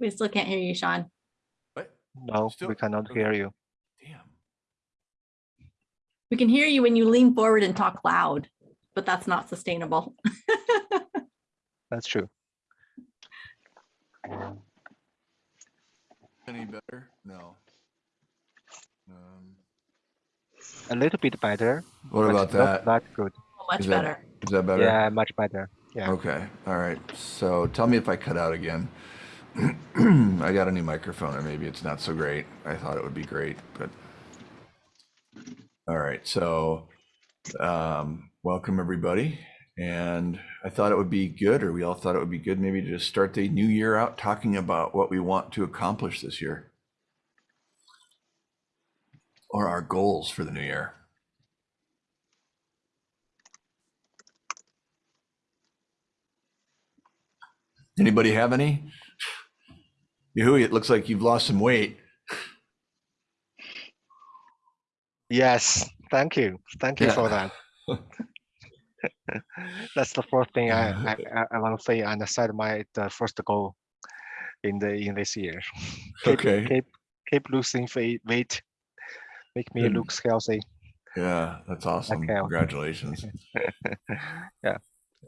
We still can't hear you, Sean. What? No, Still- we cannot okay. hear you. Damn. We can hear you when you lean forward and talk loud, but that's not sustainable. That's true. Any better? No. Um, A little bit better. What but about not that? That good. Much Is that- better. Is that better? Yeah, much better. Yeah. Okay, all right. So tell me if I cut out again. I got a new microphone, and maybe it's not so great. I thought it would be great, but. All right, so um, welcome everybody. And I thought it would be good, or we all thought it would be good, maybe to just start the new year out talking about what we want to accomplish this year. Or our goals for the new year. Anybody have any? Yehui, it looks like you've lost some weight. Yes. Thank you. Thank you Yeah. for that. That's the first thing I, I, I- I want to say and set my the first goal in the in this year. Keep, Okay. Keep keep losing weight. Make me Good. look healthy. Yeah, that's awesome. Okay. Congratulations. Yeah.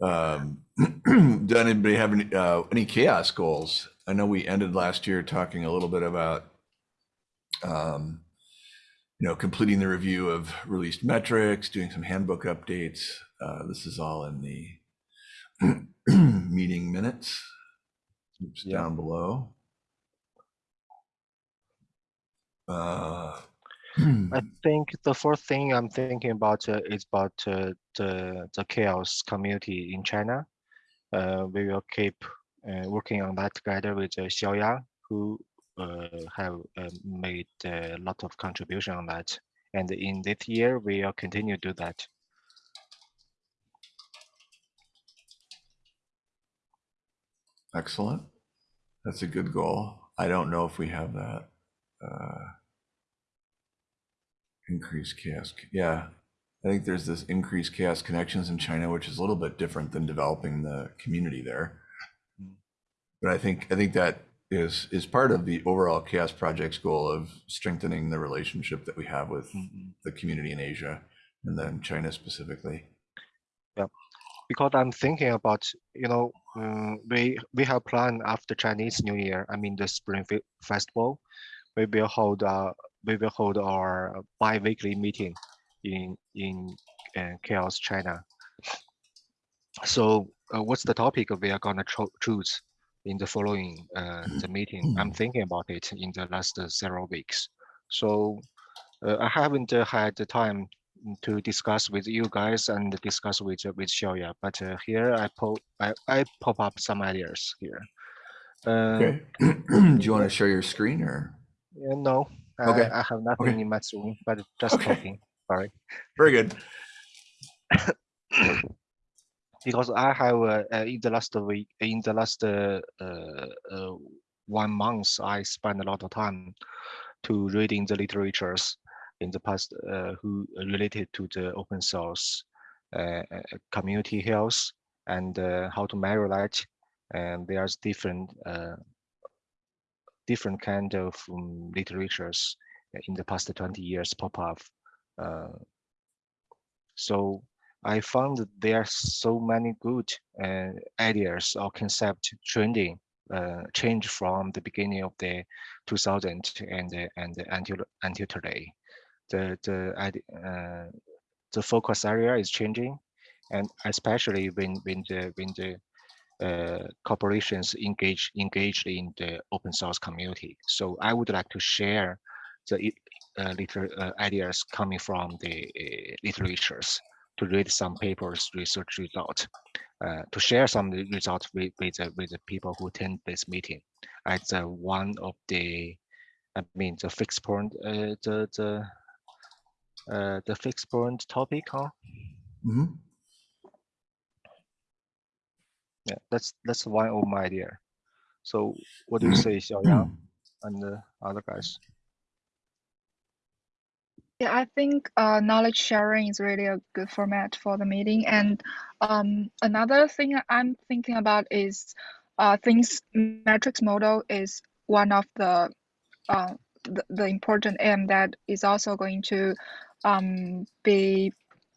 Um, does anybody have any, uh, any CHAOSS goals? I know we ended last year talking a little bit about, um, you know, completing the review of released metrics, doing some handbook updates. Uh, this is all in the meeting minutes. Oops, Yeah. down below. Uh, I think the first thing I'm thinking about uh, is about uh, the the CHAOSS community in China. Uh, we will keep working on that together with uh, who uh, have uh, made a lot of contribution on that. And in this year, we will continue to do that. Excellent. That's a good goal. I don't know if we have that. Uh, increased CHAOSS. Yeah. I think there's this increased CHAOSS connections in China, which is a little bit different than developing the community there. But I think I think that is is part of the overall CHAOSS project's goal of strengthening the relationship that we have with the community in Asia and then China specifically. Yeah because I'm thinking about, you know, um, we we have planned after Chinese New Year. I mean, the Spring Festival, we will hold uh, we will hold our bi-weekly meeting in in uh, CHAOSS China. So, uh, what's the topic we are gonna cho- choose in the following uh, the meeting? I'm thinking about it in the last uh, several weeks. So, uh, I haven't uh, had the time to discuss with you guys and discuss with uh, with Xiaoya. But uh, here I pop I, I pop up some ideas here. Uh, Okay. Do you want to share your screen or? yeah, no, Okay. I, I have nothing Okay. in my screen, but just Okay. talking. Sorry, Very good. because I have uh, uh, in the last week, in the last uh, uh, one month, I spent a lot of time to reading the literatures in the past who related to the open source community health and how to measure that. And there's different different kind of um, literatures in the past 20 years pop up. So I found that there are so many good uh, ideas or concept trending uh, change from the beginning of the 2000 and and until until today. The the uh, the focus area is changing, and especially when when the when the uh, corporations engage engaged in the open source community. So I would like to share the uh, uh, ideas coming from the uh, literatures to read some papers, research result, uh, to share some results with with the, with the people who attend this meeting. As uh, one of the, I mean, the fixed point, uh, the the uh, the fixed point topic, huh? Mhm. Yeah, that's that's one of my idea. So what do you say, Xiaoyang and the other guys? Yeah, I think uh, knowledge sharing is really a good format for the meeting. And um, another thing I'm thinking about is uh, things metrics model is one of the uh, the, the important aim that is also going to um, be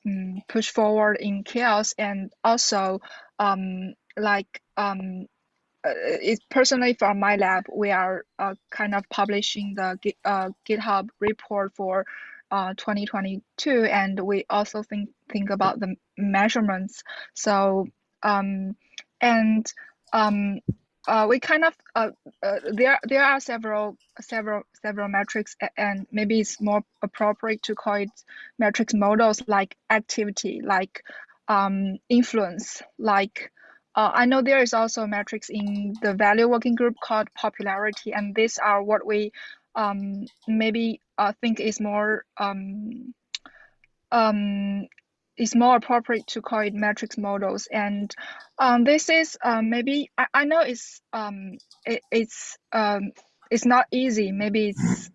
um, pushed forward in CHAOSS and also um, like um, uh, it personally from my lab we are uh, kind of publishing the uh, github report for uh, 2022 and we also think think about the measurements. So um, and um, uh, we kind of uh, uh, there there are several several several metrics and maybe it's more appropriate to call it metrics models like activity like um, influence like uh, I know there is also metrics in the value working group called popularity and these are what we um, maybe I think it's more um, um, is more appropriate to call it metrics models. And um, this is um, maybe I, I know it's um, it, it's um, it's not easy. Maybe it's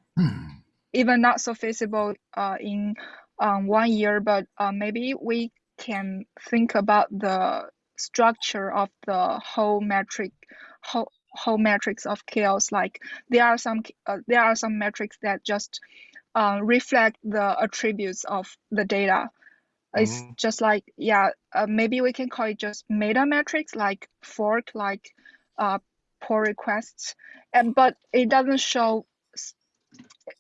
even not so feasible uh, in um, one year but uh, maybe we can think about the structure of the whole metric whole, whole metrics of CHAOSS. Like there are some uh, there are some metrics that just uh, reflect the attributes of the data. It's Mhm. just like yeah uh, maybe we can call it just meta metrics like fork like uh pull requests. And but it doesn't show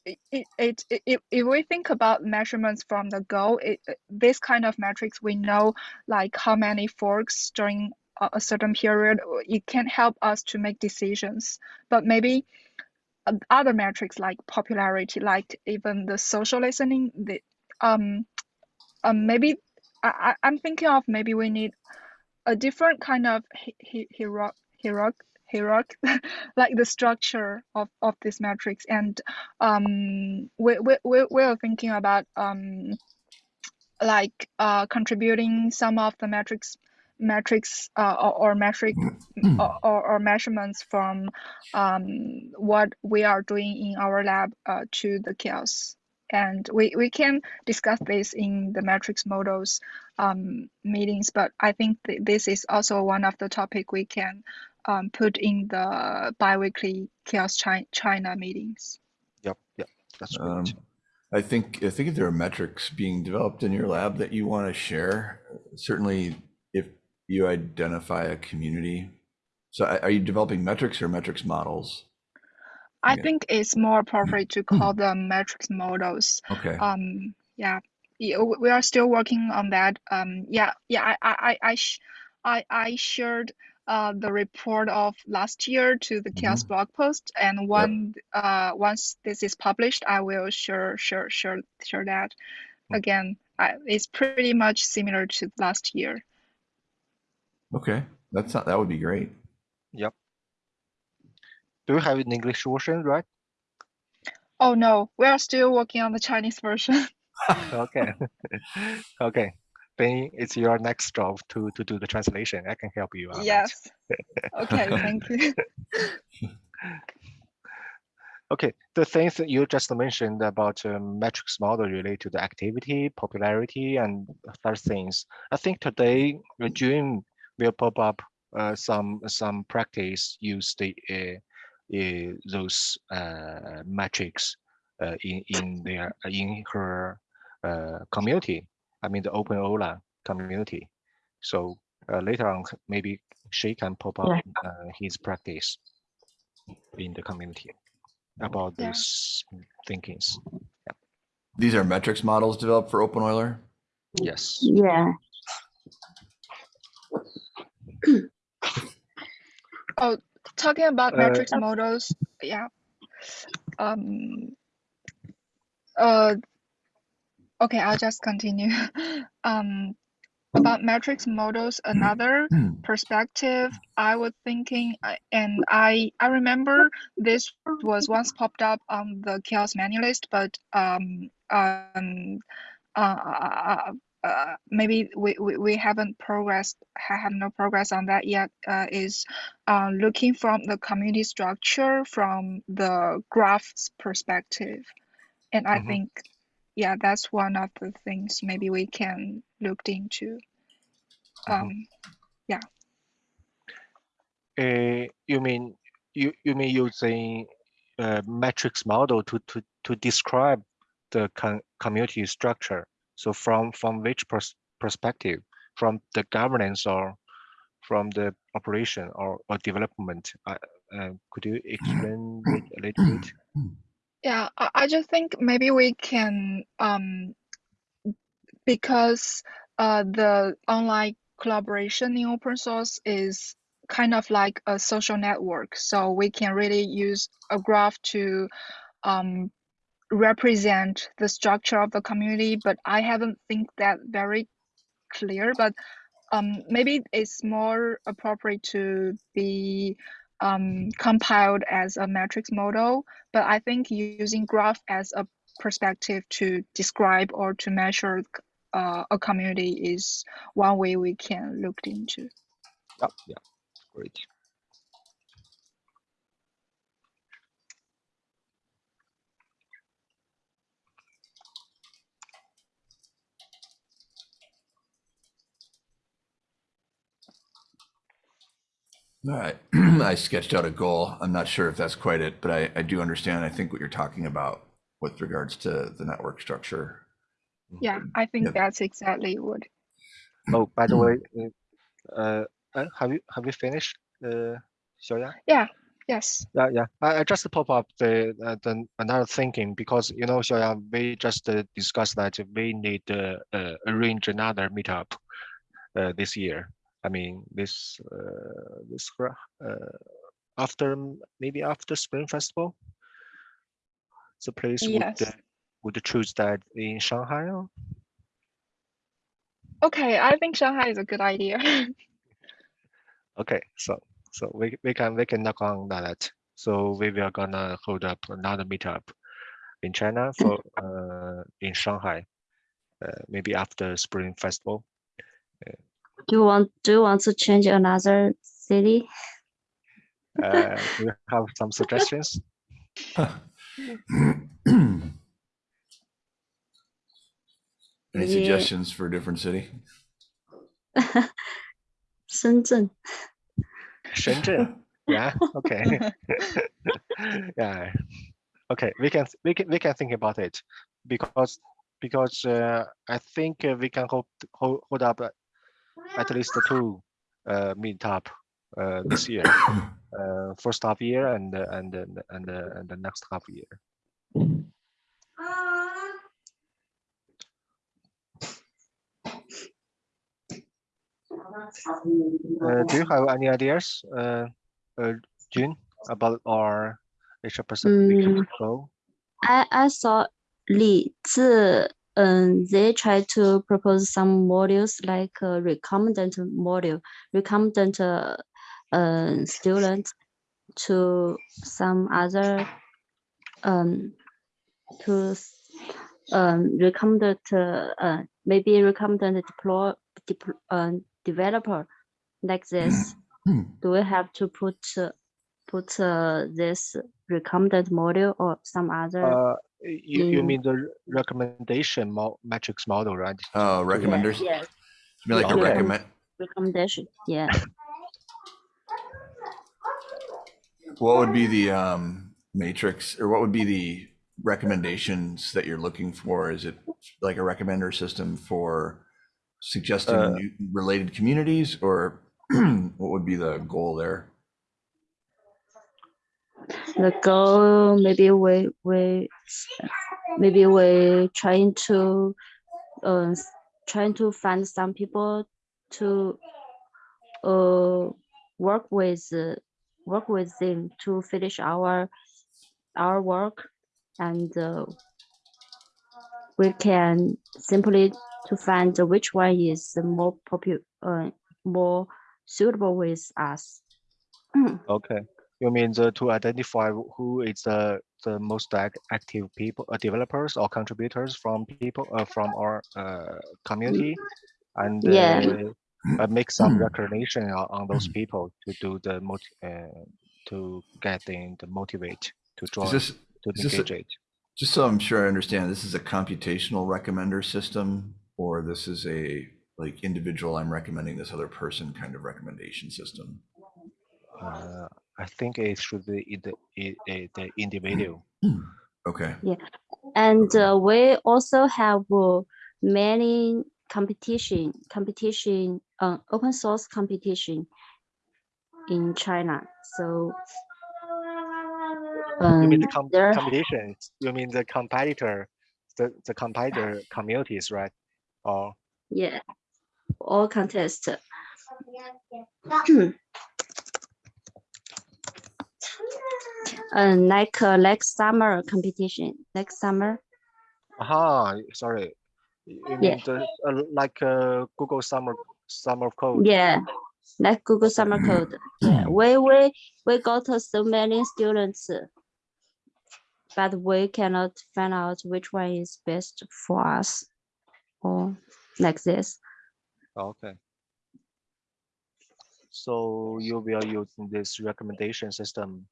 it, it, it, it if we think about measurements from the go it- this kind of metrics we know like how many forks during a, certain period it can help us to make decisions. But maybe uh, other metrics like popularity like even the social listening the um um maybe I, I'm thinking of maybe we need a different kind of hierarch hierarch hierarch like the structure of of this matrix. And um we we we we're thinking about um like uh contributing some of the metrics metrics uh, or, or metric or, or, or measurements from um, what we are doing in our lab uh, to the CHAOSS. And we, we can discuss this in the metrics models um, meetings, but I think th this is also one of the topic we can um, put in the biweekly CHAOSS Chi China meetings. Yep, yep, that's great. Um, I think I think if there are metrics being developed in your lab that you want to share, certainly if you identify a community. So are you developing metrics or metrics models? I think it's more appropriate to call them metrics models. Okay. um yeah we are still working on that um yeah yeah i i i I, sh- I, I shared uh the report of last year to the CHAOSS Mhm. blog post and one uh once this is published i will share share share share that Mm. again I, it's pretty much similar to last year Okay. That's not, that would be great. Yep. Do you have an English version, right? oh no we are still working on the chinese version Okay, okay. Then it's your next job to to do the translation. I can help you out. yes okay thank you Okay, the things that you just mentioned about um, metrics model related to the activity, popularity, and other things. I think today June will pop up uh, some some practice use the uh, uh, those uh, metrics uh, in in their in her uh, community. I mean the Open Euler community. So uh, later on, maybe she can pop up uh, his practice in the community about Yeah. these thinkings. These are metrics models developed for Open Euler. Yes. Yeah, talking about Uh, metrics models, yeah. Um. Uh. Okay, I'll just continue. Um, about metrics models, another perspective I was thinking, uh, and I I remember this was once popped up on the CHAOSS menu list, but um um uh, uh, maybe we, we, we haven't progressed ha- have no progress on that yet uh, is uh, looking from the community structure from the graphs perspective and i Mhm. think yeah that's one of the things maybe we can look into Mhm. um Uh, you mean you you mean using a matrix model to to to describe the con community structure? So from from which pers perspective? From the governance or from the operation or, or development? Uh, uh, could you explain it a little bit? Yeah, I, I just think maybe we can um because uh the online collaboration in open source is kind of like a social network. So we can really use a graph to um represent the structure of the community, but I haven't think that very clear, but um maybe it's more appropriate to be um, compiled as a matrix model, but I think using graph as a perspective to describe or to measure uh, a community is one way we can look into. Yeah, yeah, great. All right. I sketched out a goal. I'm not sure if that's quite it, but I, I do understand, I think what you're talking about with regards to the network structure. Yeah, I think Yeah. that's exactly what. Oh, by the way, uh, uh, have you have you finished, uh, Xiaoya? Yeah, yes. Yeah, yeah. I, I just pop up the, uh, the another thinking because you know, Xiaoya, we just uh, discussed that we need to uh, arrange another meetup uh, this year. I mean, this uh, this uh, after maybe after Spring Festival. The place would uh, Yes. would choose that in Shanghai. Or? Okay, I think Shanghai is a good idea. Okay, so so we we can we can knock on that. So we will gonna hold up another meetup in China for uh in Shanghai, uh, maybe after Spring Festival. Do you want do you want to change another city? Uh, do you have some suggestions? Any Yeah. suggestions for a different city? Shenzhen. Shenzhen. Yeah. Okay. yeah. Okay. We can we can we can think about it because because uh, I think uh, we can hold hold, hold up at, at least two uh, meetup uh, this year. uh, first half year and uh, and and and, uh, and the next half year. Uh, do you have any ideas, uh, uh, June, about our Asia Pacific Mm. goal? I I saw Li Zi, um, they try to propose some modules like a recommended module, recommended uh, uh, student to some other um to um recommended uh, uh maybe recommended deploy depl uh, developer like this. Do we have to put uh, put uh, this recommended module or some other? Uh, you, you mean the recommendation mo matrix model, right? Oh, recommenders? Yes, I mean, like a recommend, recommendation. Yeah. what would be the um matrix or what would be the recommendations that you're looking for? Is it like a recommender system for suggesting Uh, new related communities or what would be the goal there? The goal maybe we we maybe we trying to uh trying to find some people to uh work with uh, work with them to finish our our work and uh, we can simply to find which one is the more popular uh, more suitable with us. Okay. You mean the to identify who is the the most active people, uh, developers or contributors from people uh, from our uh, community, and Yeah. uh, uh, make some recognition on, on those people to do the uh, to get them to motivate to Is this, to is this a- engage it. just so I'm sure I understand, this is a computational recommender system or this is a like individual, I'm recommending this other person kind of recommendation system? Uh, I think it should be in the, i- i- the individual. Okay. Yeah, and uh, we also have uh, many competition, competition, uh, open source competition in China. So You mean the um, com- there, competitions? You mean the competitor, the, the competitor communities, right? Or yeah, all contest. uh, like uh, like summer competition, like summer. aha, sorry. You Yeah. mean the uh, like uh, Google Summer Summer Code? Yeah, like Google Summer Code. Yeah, we we we got uh, so many students, but we cannot find out which one is best for us, or like this. Okay. So you will use this recommendation system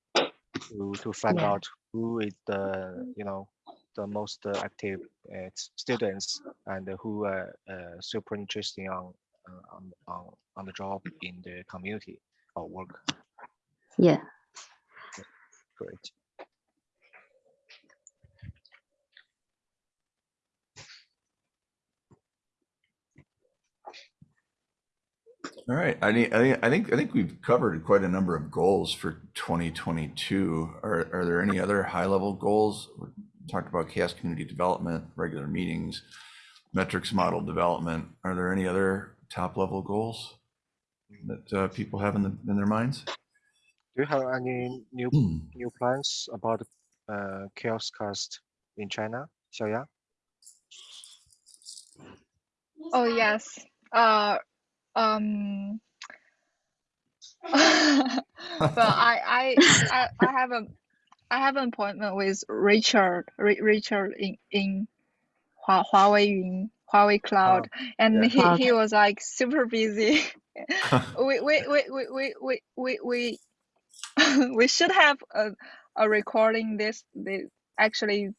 to to find Yeah. out who is the you know the most uh, active uh, students and who are uh, super interesting on uh, on on on the job in the community or work. Yeah. Great. All right. I think, I think, I think, we've covered quite a number of goals for 2022. Are, are there any other high level goals? We talked about CHAOSS community development, regular meetings, metrics model development. Are there any other top level goals that uh, people have in, the, in their minds? Do you have any new Hmm. new plans about uh, CHAOSScast in China, Xiaoya? Oh yes. Uh, um, but I, I, I, I have a, I have an appointment with Richard, Richard in in Huawei Yun, Huawei Cloud, oh, and yeah. he, he was like super busy. we, we, we, we, we, we, we, we should have a, a recording this, this actually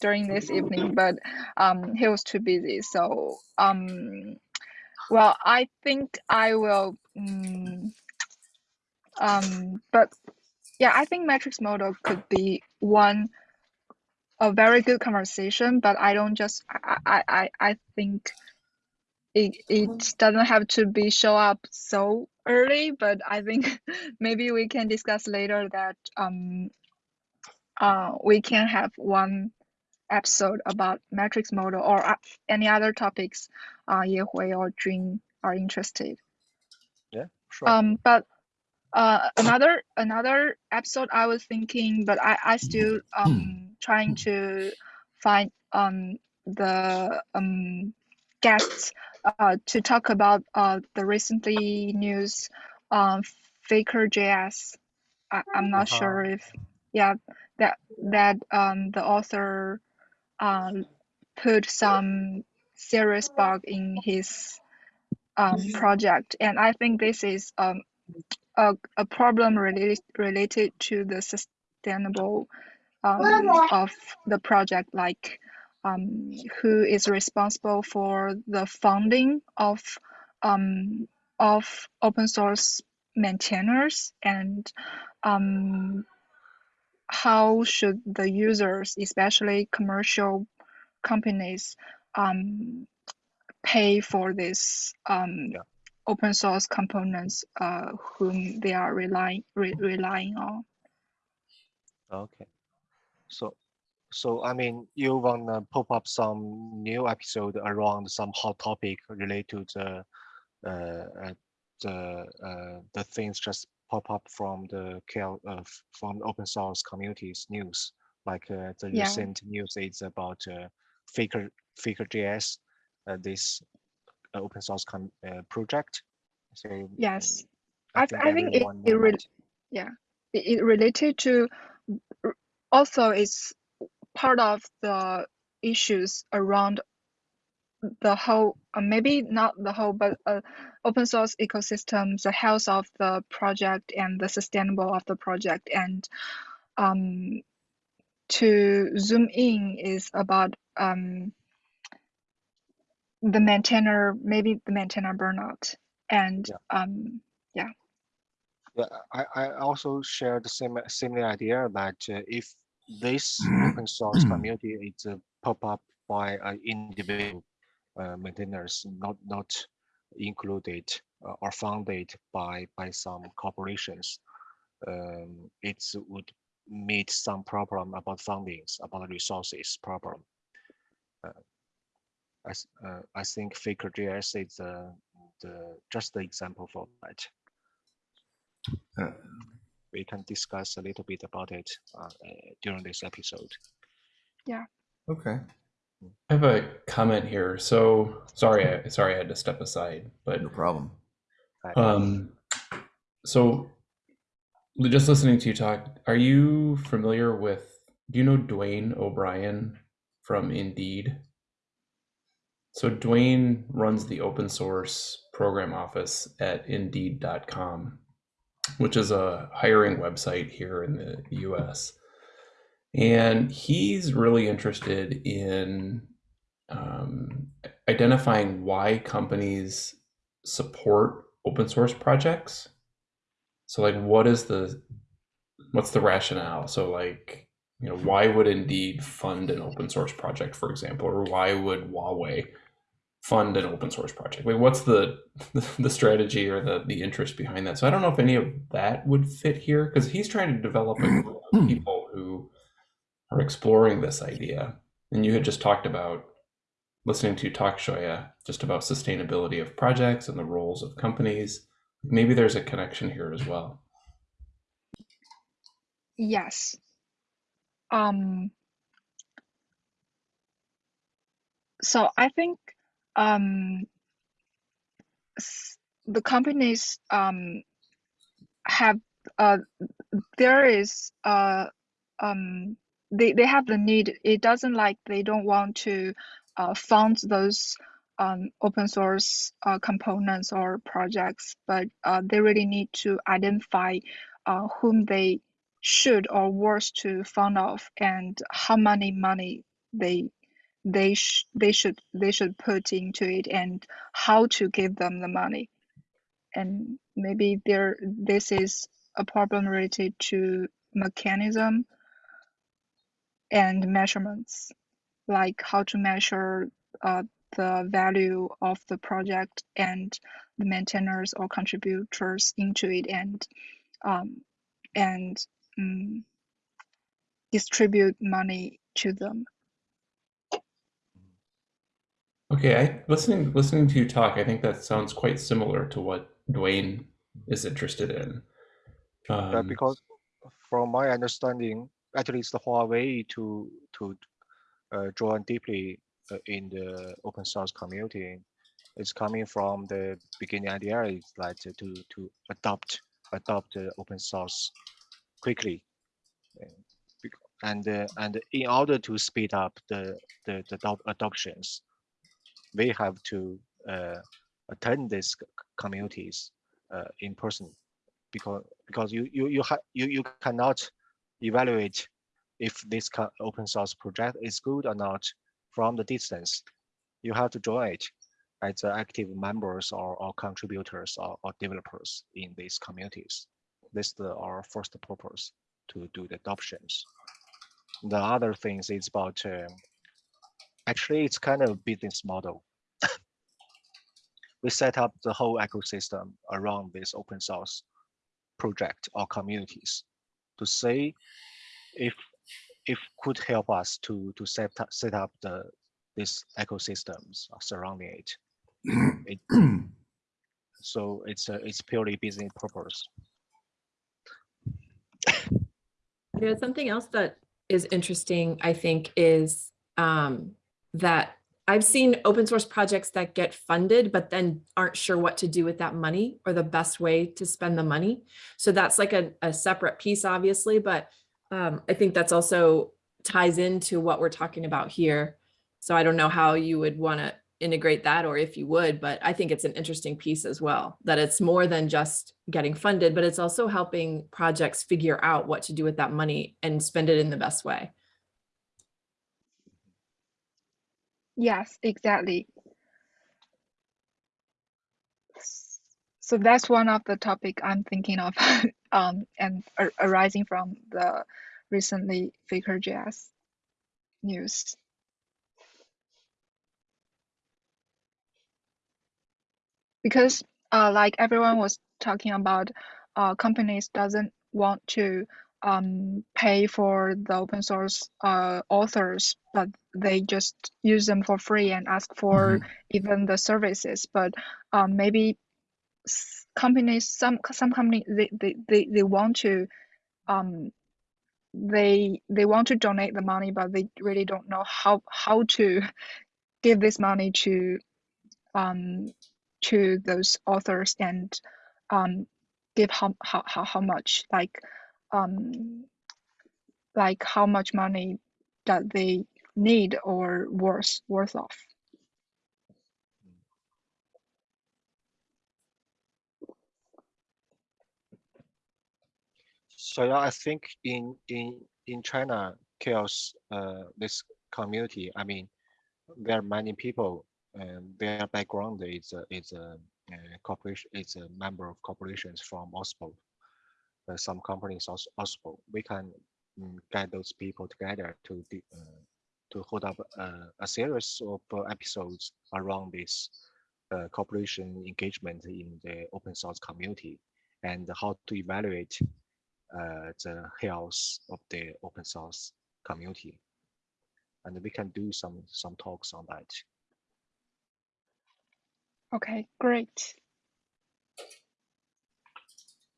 during this evening, but um, he was too busy. So um, well I think I will mm, um but yeah I think matrix model could be one a very good conversation, but I don't just I I I, I think it it doesn't have to be show up so early, but I think maybe we can discuss later that um uh we can have one episode about matrix model or uh, any other topics uh Yehui or Jun are interested. Yeah, sure. Um, but uh, another another episode I was thinking, but I I still um trying to find um the um guests uh to talk about uh the recently news um Faker JS. I, I'm not Uh-huh. sure if yeah that that um the author um put some serious bug in his um, project, and I think this is um, a, a problem related related to the sustainable um, of the project, like um, who is responsible for the funding of um, of open source maintainers and um, how should the users, especially commercial companies, um, pay for this um, Yeah. open source components uh, whom they are relying re- relying on. Okay. So, so I mean, you wanna pop up some new episode around some hot topic related to the, uh, uh, the, uh, the things just pop up from the KL, uh, from open source communities news, like uh, the Yeah. recent news is about uh, Faker, Faker JS, uh, this uh, open source uh, project. So Yes. mm, I, th- I think it, it, yeah, it, it related to also it's part of the issues around the whole uh, maybe not the whole but uh, open source ecosystem the health of the project and the sustainable of the project. And um to zoom in is about um the maintainer maybe the maintainer burnout. And um Yeah, I, I also share the same similar idea that uh, if this open source community is uh, pop up by uh, individual uh, maintainers, not not included uh, or funded by by some corporations, um, it would meet some problem about fundings, about resources problem. Uh, I, s- uh, I think Faker Faker.js is uh, the just the example for that Uh, we can discuss a little bit about it uh, uh, during this episode. Yeah. Okay. I have a comment here. So sorry, I, sorry I had to step aside, but No problem. Um, so li- just listening to you talk, are you familiar with? Do you know Duane O'Brien from Indeed? So Duane runs the open source program office at Indeed.com, which is a hiring website here in the U.S. And he's really interested in um, identifying why companies support open source projects. So, like, what is the what's the rationale? So, like, you know, why would Indeed fund an open source project, for example, or why would Huawei fund an open source project? Like, what's the the strategy or the the interest behind that? So, I don't know if any of that would fit here because he's trying to develop a group of people who are exploring this idea. And you had just talked about listening to talk, Xiaoya, just about sustainability of projects and the roles of companies. Maybe there's a connection here as well. Yes. Um, so I think um, the companies um, have uh, there is uh, um, they, they have the need. It doesn't like they don't want to uh, fund those um, open source uh, components or projects, but uh, they really need to identify uh, whom they should or worth to fund off and how many money they they sh- they should they should put into it and how to give them the money and maybe there this is a problem related to mechanism and measurements like how to measure uh, the value of the project and the maintainers or contributors into it and um, and um, distribute money to them. Okay, I listening listening to you talk, I think that sounds quite similar to what Duane is interested in. Uh, Um, because from my understanding, at least Huawei to to uh, join deeply uh, in the open source community. It's coming from the beginning idea is like to to, adopt adopt the open source quickly. And uh, and in order to speed up the the, the adop- adoptions we have to uh, attend these communities uh, in person. Because because you you you you you cannot evaluate if this open source project is good or not from the distance. You have to join it as active members or, or contributors or, or developers in these communities. This is our first purpose to do the adoptions. The other things is about um, actually it's kind of business model. we set up the whole ecosystem around this open source project or communities to say if if could help us to to set up set up the these ecosystems surrounding it. it so it's a, it's purely business purpose. Yeah, something else that is interesting, I think, is um, that I've seen open source projects that get funded, but then aren't sure what to do with that money or the best way to spend the money. So that's like a, a separate piece, obviously, but um, I think that's also ties into what we're talking about here. So I don't know how you would want to integrate that or if you would, but I think it's an interesting piece as well, that it's more than just getting funded, but it's also helping projects figure out what to do with that money and spend it in the best way. Yes, exactly. So that's one of the topic I'm thinking of, um, and ar- arising from the recently Faker.js news. Because, uh, like everyone was talking about, uh, companies doesn't want to um, pay for the open source uh, authors, but they just use them for free and ask for even the services. But um, maybe companies, some some companies, they, they, they, they want to um, they they want to donate the money, but they really don't know how how to give this money to um, to those authors and um, give how, how how how much like um, like how much money that they need or worth worth of. So yeah, I think in in in China, CHAOSS, uh, this community. I mean, there are many people, and their background is a, is a, uh corporation, is a member of corporations from OSPO. Uh, some companies also OSPO. We can mm, get those people together to di- uh, to hold up uh, a series of episodes around this cooperation engagement in the open source community and how to evaluate the health of the open source community. And we can do some some talks on that. Okay, great.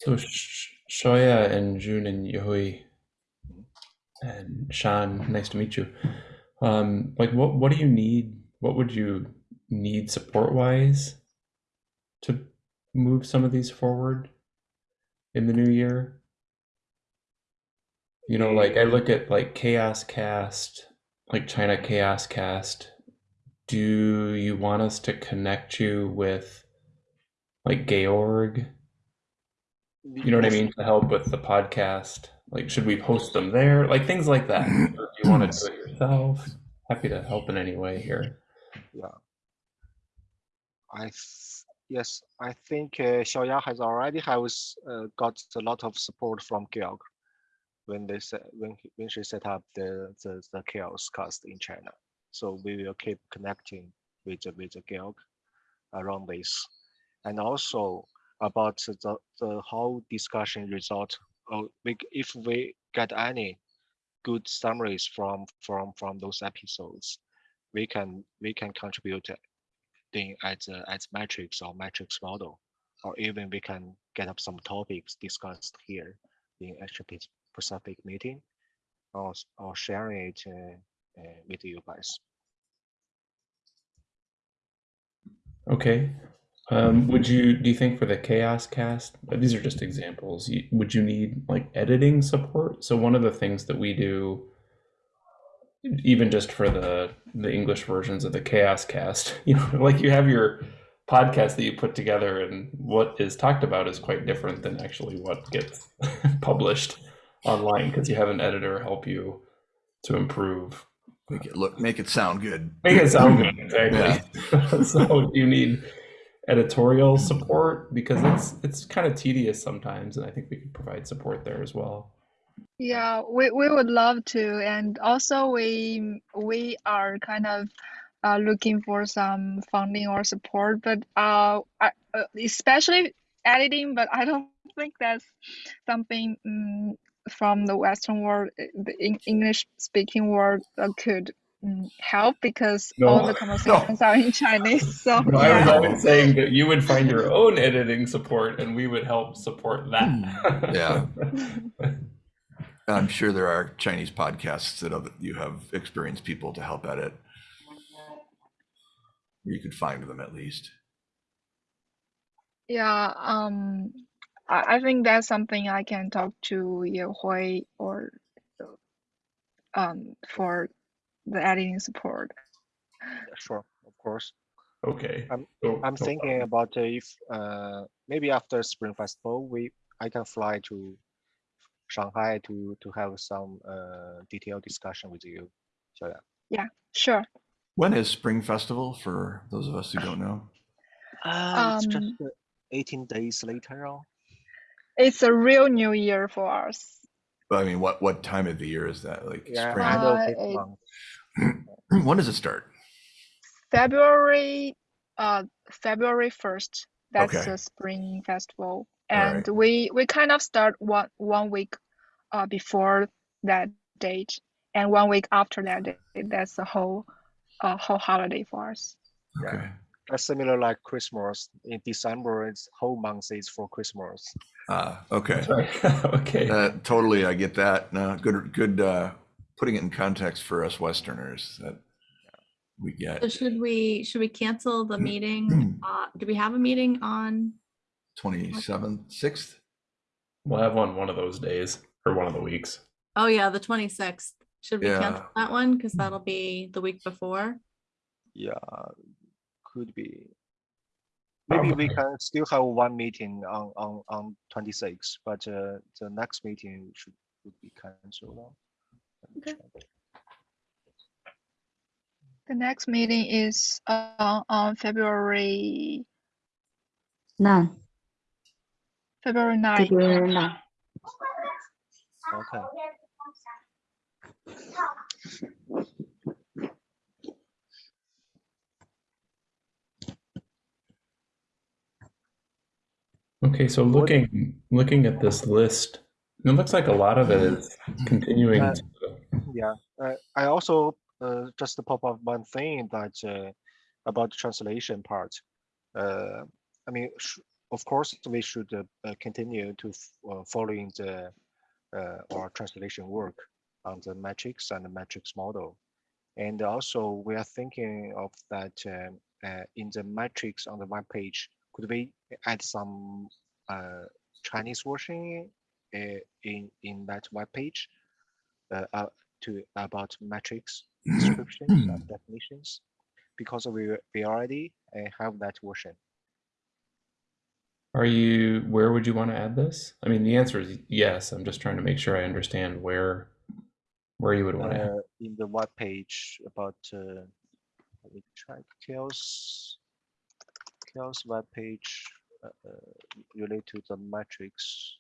So Sh- Xiaoya and June and Yehui and Sean, nice to meet you. Um, like what what do you need? What would you need support wise to move some of these forward in the new year? You know, like I look at like CHAOSScast, like China CHAOSScast. Do you want us to connect you with like Georg? You know what I mean? To help with the podcast. Like, should we post them there? Like things like that. Or do you want to do it yourself? Happy to help in any way here. Yeah. I th- yes, I think uh, Xiaoya has already has uh, got a lot of support from Georg when they set, when when she set up the, the the CHAOSScast in China. So we will keep connecting with with the Georg around this, and also about the the whole discussion result. Oh, we, if we get any good summaries from from from those episodes, we can we can contribute thing as a, as metrics or metrics model, or even we can get up some topics discussed here in Asia Pacific meeting, or or sharing it uh, uh, with you guys. Okay. Um, would you do you think for the CHAOSScast? uh, These are just examples. you- Would you need like editing support? So one of the things that we do, even just for the the English versions of the CHAOSScast, you know, like you have your podcast that you put together, and what is talked about is quite different than actually what gets published online because you have an editor help you to improve Make it look, make it sound good. make it sound good exactly so you need editorial support because it's it's kind of tedious sometimes and i think we could provide support there as well Yeah, we, we would love to, and also we we are kind of uh, looking for some funding or support, but uh, I, uh, especially editing. But I don't think that's something um, from the Western world, uh, the English speaking world uh, could help because all the conversations are in Chinese. So No, I was yeah. always saying that you would find your own editing support and we would help support that. Yeah. I'm sure there are Chinese podcasts that other, you have experienced people to help edit. You could find them at least. Yeah, um, I, I think that's something I can talk to Ye Hui or um for the editing support. Sure, of course. okay. I'm- So- I'm no thinking problem. about if uh, maybe after Spring Festival, we I can fly to Shanghai to to have some uh, detailed discussion with you. So yeah. Sure. When is Spring Festival for those of us who don't know? Uh, it's just Um, uh, 18 days later on. It's a real new year for us. I mean, what what time of the year is that? Like Yeah, spring? end Uh, this it- when does it start? February, uh, February first. That's Okay. the spring festival, Alright. and we we kind of start one one week, uh, before that date, and one week after that date. That's the whole, uh, whole holiday for us. Yeah. Okay. That's similar like Christmas. In December, it's whole month is for Christmas. Ah, okay. Okay. Uh, totally, I get that. No, good, good. Uh, putting it in context for us Westerners that we get. So should we, should we cancel the meeting? Uh, do we have a meeting on? Twenty seventh, sixth. We'll have one one of those days or one of the weeks. Oh, yeah, the twenty-sixth. Should we cancel that one? Because that'll be the week before. Yeah, could be. Maybe we can still have one meeting on on on 26, but uh, the next meeting should would be cancelled. now. Let me Okay. The next meeting is uh, on February Nine, February 9th. February nine. Okay. Okay, so looking looking at this list, it looks like a lot of it is continuing Uh, to Yeah, uh, I also uh, just to pop up one thing that uh, about the translation part. Uh, I mean, sh- of course, we should uh, continue to uh, following the uh, our translation work on the metrics and the metrics model, and also we are thinking of that um, uh, in the metrics on the web page. Could we add some uh, Chinese version uh, in in that web page? uh, uh, to about metrics descriptions and definitions because we we already uh, have that version. Are you where would you want to add this? I mean, the answer is yes. I'm just trying to make sure I understand where where you would want to add. Uh, in the web page about uh, let me try CHAOSS CHAOSS web page uh, uh, related to the metrics.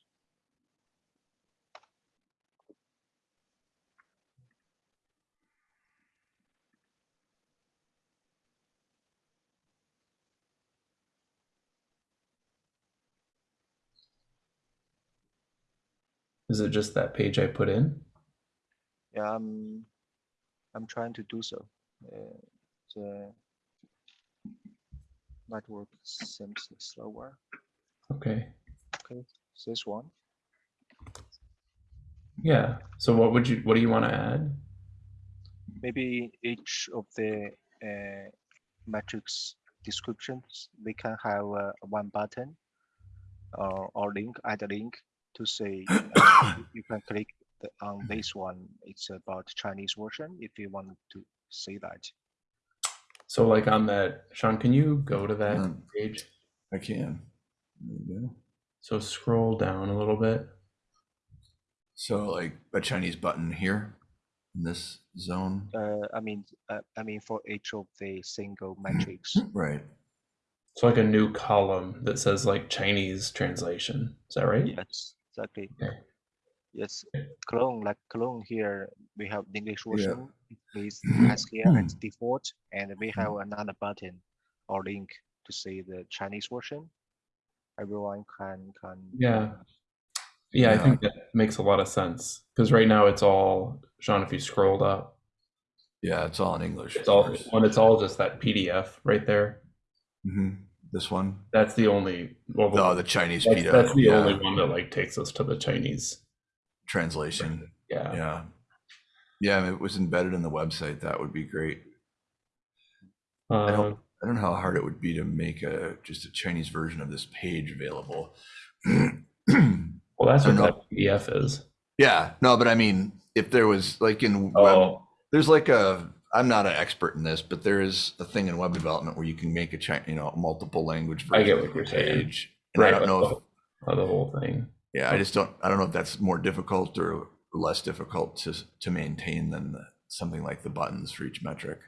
Is it just that page I put in? Yeah, I'm I'm trying to do so. Uh, the network seems slower. Okay. Okay, this one. Yeah. So what would you what do you want to add? maybe each of the uh, metrics descriptions we can have uh, one button uh, or link add a link to say uh, you- you can click the, on this one it's about chinese version if you want to see that So like on that, Sean, can you go to that Um, page? I can. There we go. So scroll down a little bit. So like a Chinese button here in this zone. uh, i mean uh, i mean for each of the single metrics Right. So like a new column that says like Chinese translation. Is that right? yes exactly Okay. yes clone like clone here we have the english Yeah. version please as here as default and we have another button or link to see the chinese version everyone can can Yeah. Yeah, I think that makes a lot of sense. Because right now it's all Sean, if you scrolled up, Yeah, it's all in English. it's all when it's all just that PDF right there. hmm This one. That's the only well Oh, the Chinese that's, PDF. that's the yeah. only one that like takes us to the Chinese. translation. Yeah. Yeah. Yeah, if it was embedded in the website, that would be great. I Uh, don't, I don't know how hard it would be to make a just a Chinese version of this page available. well, that's what that PDF is. yeah, no, but I mean, if there was like in web, Oh, there's like a, I'm not an expert in this, but there is a thing in web development where you can make a Chi- you know multiple language version I get what of you're a saying. page. And I don't know if the, the whole thing. Yeah, I just don't. I don't know if that's more difficult or less difficult to to maintain than the, something like the buttons for each metric.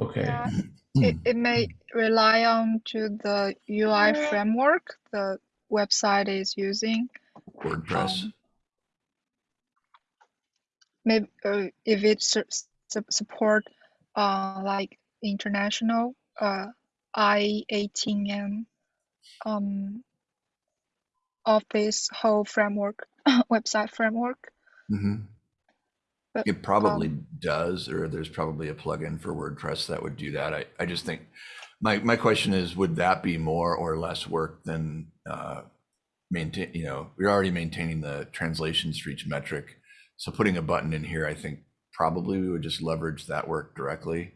Okay. Yeah, it, it may rely on to the UI framework the website is using. WordPress. Um, Maybe uh, if it su- su- support uh like international uh I18N um of this whole framework website framework. Hmm But It probably um, does, or there's probably a plugin for WordPress that would do that. I, I just think, my, my question is, would that be more or less work than, uh, maintain, you know, we're already maintaining the translations for each metric. So putting a button in here, I think probably we would just leverage that work directly.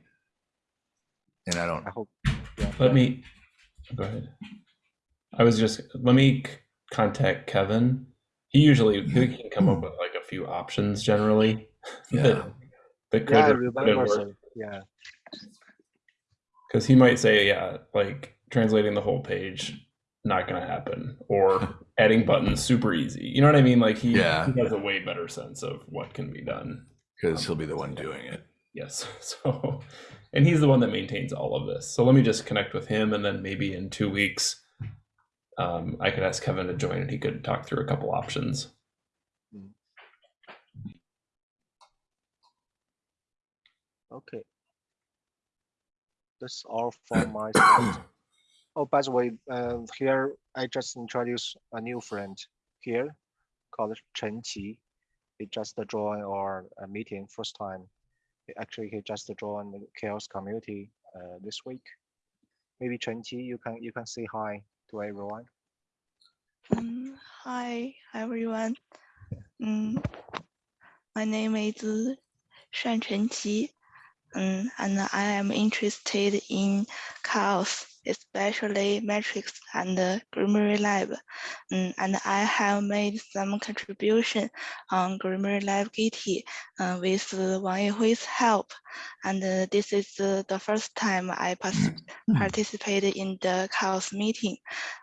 And I don't, I hope. Yeah. Let me go ahead. I was just let me contact Kevin. He usually he can come up with like a few options generally. Yeah. that, that could Yeah, I remember. work. Yeah. Because he might say, yeah, like translating the whole page, not gonna happen, or adding buttons super easy. You know what I mean? Like he, Yeah. he has a way better sense of what can be done. because he'll be the one doing it. Yes. So, and he's the one that maintains all of this. So let me just connect with him, and then maybe in two weeks, um, I could ask Kevin to join, and he could talk through a couple options. Okay. That's all from my side. Oh, by the way, uh, here I just introduced a new friend here called Chen Qi. He just joined our uh, meeting first time. He- Actually, he just joined the CHAOSS community uh, this week. Maybe Chen Qi, you can you can say hi to everyone. Mm, hi everyone. Mm, my name is Shan Chenqi, mm, and I am interested in CHAOSS, especially metrics and uh, Grimoire Lab. Mm, and I have made some contribution on Grimoire Lab Gitty uh, with uh, Wang Yehui's help. And uh, this is uh, the first time I pas- participated in the CHAOSS meeting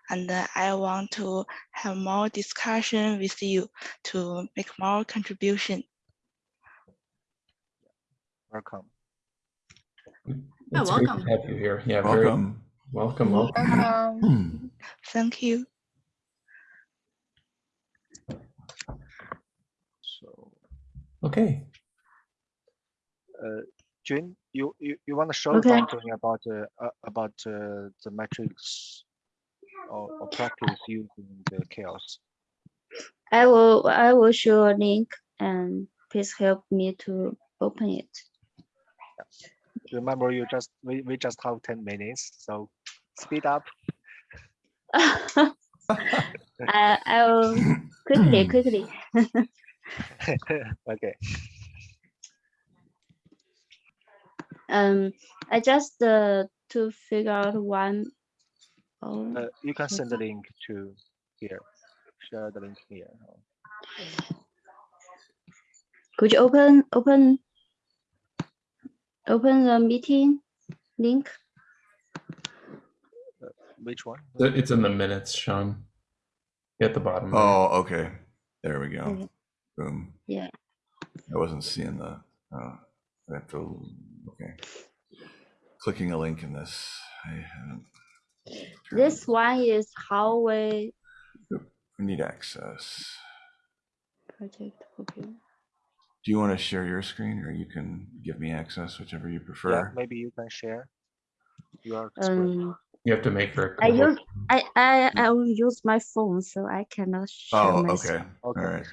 and uh, I want to have more discussion with you to make more contribution. Welcome. It's great welcome. to have you here. Yeah, very Welcome. welcome. welcome. Um, Thank you. So, Okay. uh, Jun, you you, you want to show Okay. something about uh, uh, about uh, the metrics or, or practice using the CHAOSS? I will I will show a link and please help me to open it. Remember, you just we, we just have ten minutes, so speed up. I I will quickly quickly. okay. Um, I just uh, to figure out one. Oh, Uh, you can send the link to here. Share the link here. could you open open open the meeting link? Which one? It's in the minutes, Sean. At the bottom. there. Oh, okay. There we go. Okay. Boom. Yeah. I wasn't seeing the, uh, I have to, okay. Clicking a link in this, I haven't. This one is hallway it- I need access. project. Okay. Do you want to share your screen or you can give me access, whichever you prefer? Yeah, prefer? maybe you can share. Your screen. Um, You have to make her. I use I I I will use my phone, so I cannot share Oh, my. okay. All Okay. right.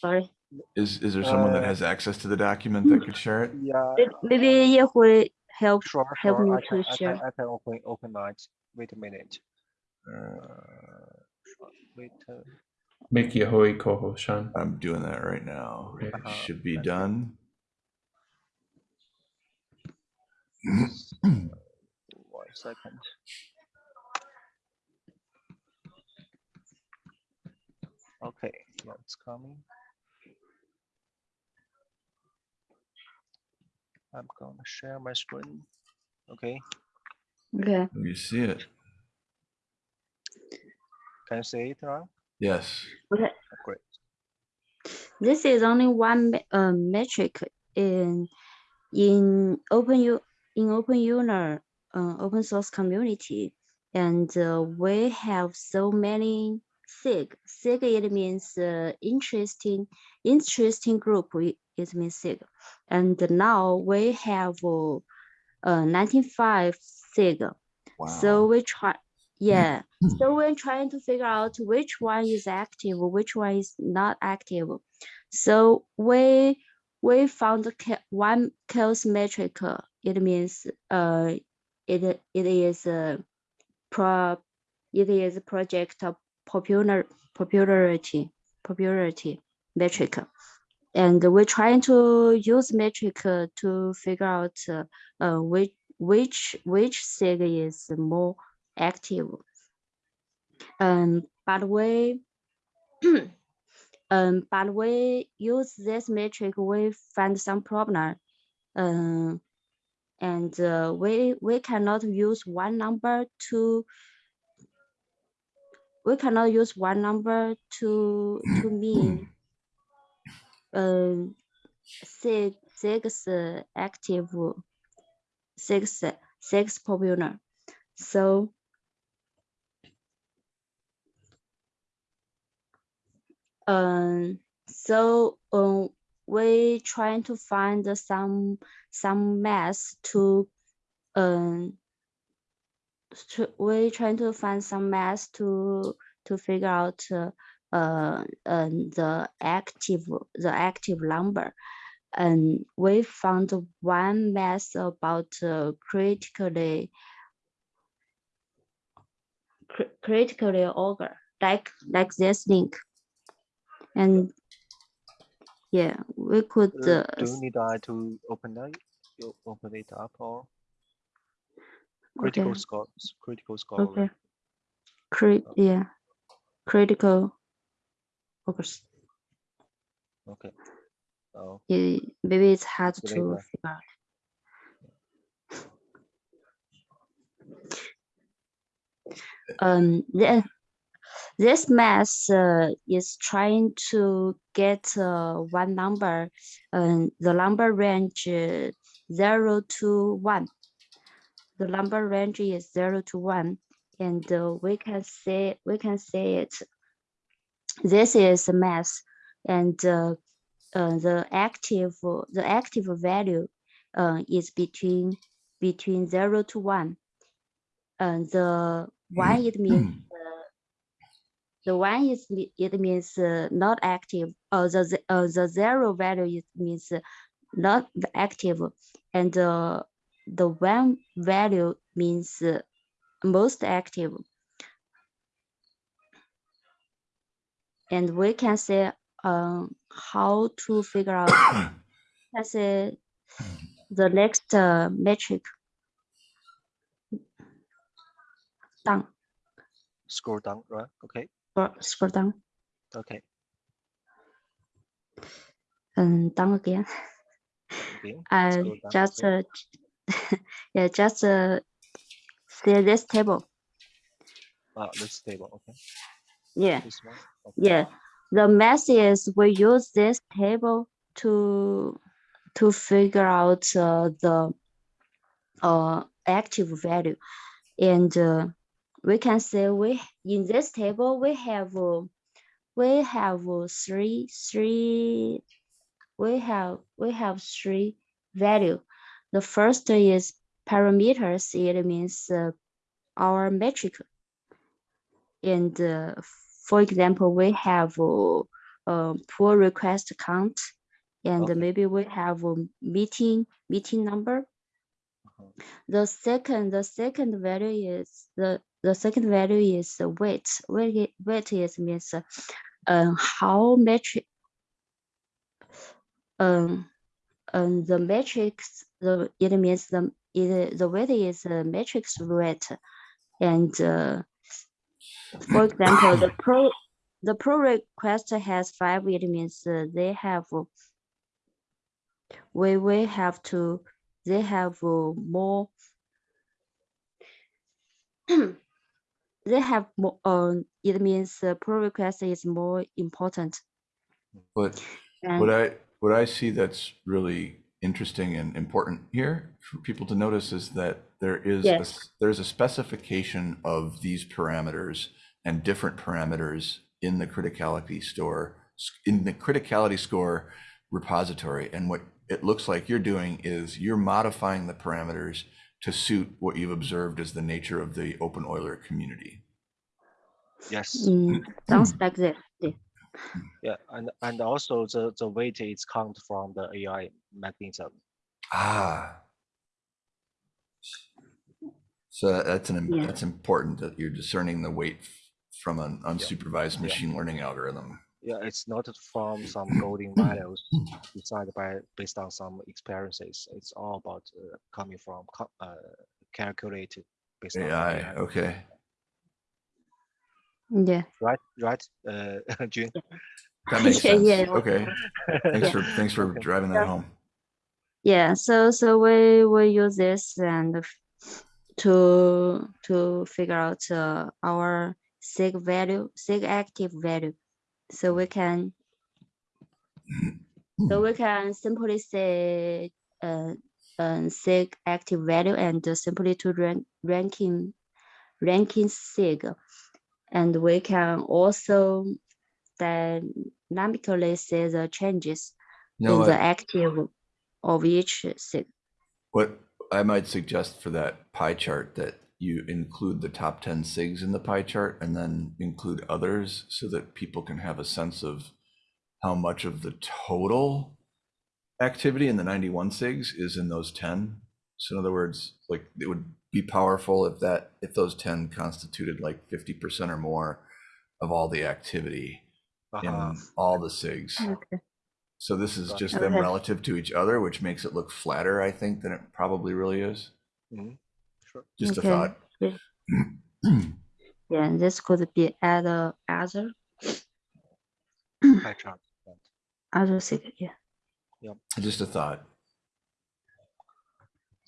Sorry. Is, is there someone that Uh, has access to the document that could share it? Yeah, Maybe Yehui help. sure, help me I to can, I can. I can open, open it. Wait a minute. Uh, Wait, uh, Make Yehui co-host, Sean. I'm doing that right now. Okay. It Uh-huh, Should be done. one second. Okay, yeah, it's coming. I'm gonna share my screen. Okay, Okay. You see it? can you see it now? Yes. Okay. Great. This is only one me- um, metric in in open you in Open Euler uh, open source community and uh, we have so many sig sig it means uh, interesting interesting group it, it means sig and now we have uh, uh 95 sig Wow. so we try yeah. So we're trying to figure out which one is active which one is not active. So we we found one CHAOSS metric it means uh it it is a pro it is a project of popular popularity popularity metric. And we're trying to use metric to figure out uh, uh, which which which sig is more active. Um but we um but we use this metric we find some problem. Um and uh, we we cannot use one number to we cannot use one number to to mean um six six uh, active six six popular. So um so um we trying to find some some mass to um to, we trying to find some mass to to figure out uh, uh, the active the active number. And we found one mass about uh, critically cri- criticality score like like this link and yeah we could Uh, uh, do you need I to open that? You open it up or? Critical okay. score? Critical score. okay. crit yeah. Critical augers Okay. Oh, yeah, maybe it's hard to figure out. Um the, this math uh, is trying to get uh, one number um, the number range uh, 0 to 1 the number range is 0 to 1 and uh, we can say we can say it this is math and uh, uh, the active the active value is between between 0 to 1 and the one it means uh, the one is it means uh, not active. Uh, the uh, the zero value it means uh, not active. And uh, the one value means most active. And we can say um, how to figure out let's say the next uh, metric. Down scroll down, right? Okay. Scroll down Okay. and down again uh, down, just uh, yeah just uh, see this table Ah, this table. Okay. yeah Okay. yeah the math is we use this table to to figure out uh, the uh, active value and uh, we can say we in this table we have we have three three we have we have three value the first is parameters it means uh, our metric and uh, for example, we have uh, uh, pull request count, and Okay. maybe we have a meeting meeting number. Uh-huh. The second the second value is the the second value is the weight. Weight weight is means uh, how metric um um the matrix the it means the it, the weight is a matrix weight and uh, for example, the pro the pro request has five. It means uh, they have we we have to they have uh, more. they have more. Um, it means uh, pro request is more important. But And what I what I see that's really interesting and important here for people to notice is that there is a Yes. s- there's a specification of these parameters and different parameters in the criticality score in the criticality score repository. And what it looks like you're doing is you're modifying the parameters to suit what you've observed as the nature of the open Euler community. Yes. Mm, sounds like that. Yeah. Yeah, and and also the the weight is count from the AI mechanism. Ah. So that's an, Yeah. that's important that you're discerning the weight from an unsupervised Yeah. machine learning algorithm. Yeah, it's not from some golden values decided by based on some experiences. It's all about uh, coming from co- uh, calculated based on AI, AI. okay. Yeah. Right, right, uh, June. That makes Yeah, sense. yeah. Okay. Thanks Yeah. for, thanks for Okay. driving that home. Yeah, so so we we use this and to to figure out uh, our sig value, sig active value. So we can so we can simply say uh, uh sig active value and simply to rank ranking ranking sig, and we can also dynamically see the changes You know in the active of each sig. what I might suggest for that pie chart that you include the top 10 SIGs in the pie chart and then include others so that people can have a sense of how much of the total activity in the 91 SIGs is in those 10. So in other words, like it would be powerful if that if those 10 constituted like 50% or more of all the activity Uh-huh. in all the SIGs. Okay. So this is Gotcha. just them relative to each other, which makes it look flatter, I think, than it probably really is. Mhm. Sure. Just Okay. a thought. Yeah, this could be other other Pie chart. right. other sig. Yeah. Just a thought.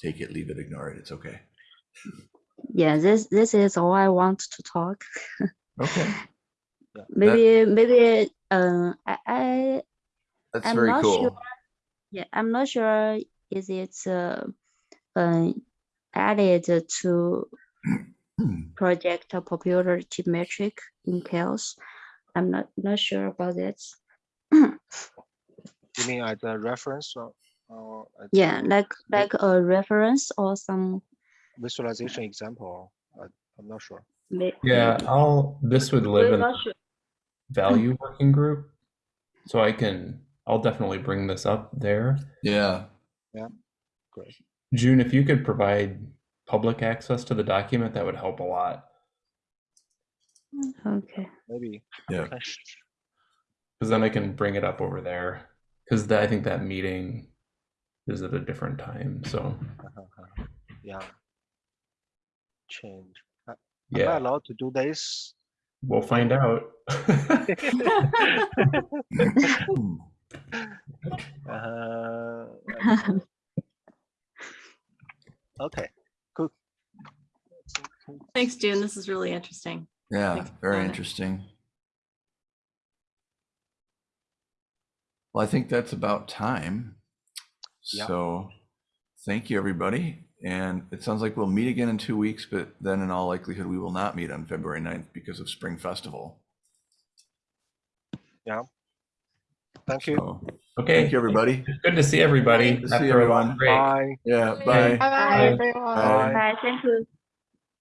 Take it, leave it, ignore it. It's okay. Yeah, this this is all I want to talk. Okay. Yeah. Maybe maybe uh I, I That's I'm very not cool. sure. yeah, I'm not sure is it uh, uh added to project popularity metric in CHAOSS. I'm not not sure about that. You mean as a reference or, or Yeah, like like a reference or some visualization example? I, I'm not sure. Yeah. I'll, this would live in the sure. value working group. So I can, I'll definitely bring this up there. Yeah. Yeah. Great. June, if you could provide public access to the document, that would help a lot. Okay. Maybe. Yeah. Okay, sh- sh- Because then I can bring it up over there. Because I think that meeting is at a different time. So. Yeah. Change. Uh, Am I yeah, allowed to do this? we'll find out. Uh, okay, cool. Thanks, June. This is really interesting. Yeah, Thanks very interesting. Well, I think that's about time. Yeah. So thank you, everybody. And it sounds like we'll meet again in two weeks, but then in all likelihood, we will not meet on February 9th because of Spring Festival. Yeah. Thank you. So Okay. thank you, everybody. Good to see everybody. Good to see after a long everyone. Bye. Yeah, Bye. bye. Bye bye, Bye. everyone. Bye. Bye. Thank you.